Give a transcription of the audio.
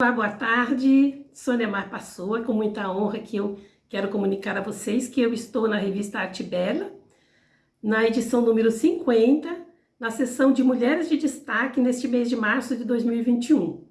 Olá, boa tarde, Sônia Mar passou, é com muita honra que eu quero comunicar a vocês que eu estou na revista Arte Bela, na edição número 50, na seção de Mulheres de Destaque neste mês de março de 2021.